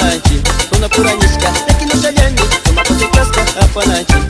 falante Tô na pura nisca, é que não se alienne Toma pra ser casca, é falante